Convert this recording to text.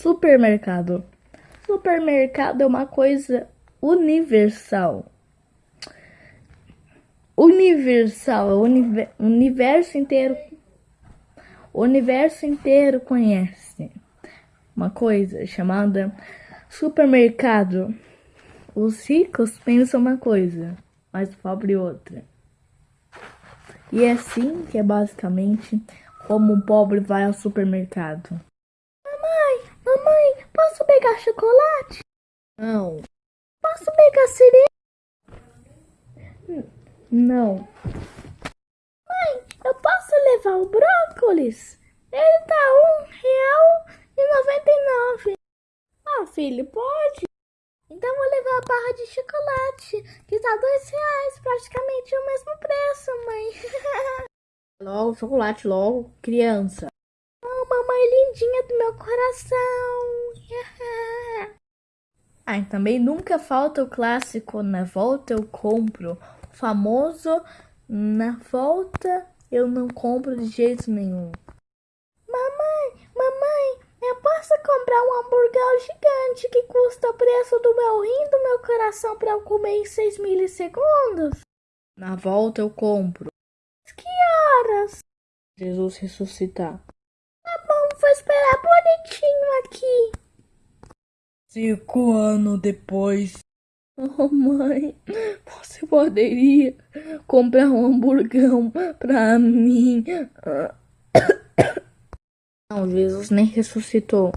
Supermercado. Supermercado é uma coisa universal. Universal, o univer, universo inteiro. O universo inteiro conhece uma coisa chamada supermercado. Os ricos pensam uma coisa, mas o pobre outra. E é assim que é basicamente como um pobre vai ao supermercado. Pegar chocolate? Não. Posso pegar cereja? Não. Mãe, eu posso levar o brócolis? Ele tá um real e noventa e nove. Ah, filho, pode? Então vou levar a barra de chocolate, que tá dois reais, praticamente o mesmo preço, mãe. logo, chocolate, logo, criança. Oh, mamãe lindinha do meu coração. Ah, e também nunca falta o clássico, na volta eu compro. O famoso, na volta eu não compro de jeito nenhum. Mamãe, mamãe, eu posso comprar um hambúrguer gigante que custa o preço do meu rim do meu coração para eu comer em 6 milissegundos? Na volta eu compro. Que horas? Jesus ressuscitar. Cinco anos depois. Oh, mãe, você poderia comprar um hamburgão pra mim? Não, Jesus nem ressuscitou.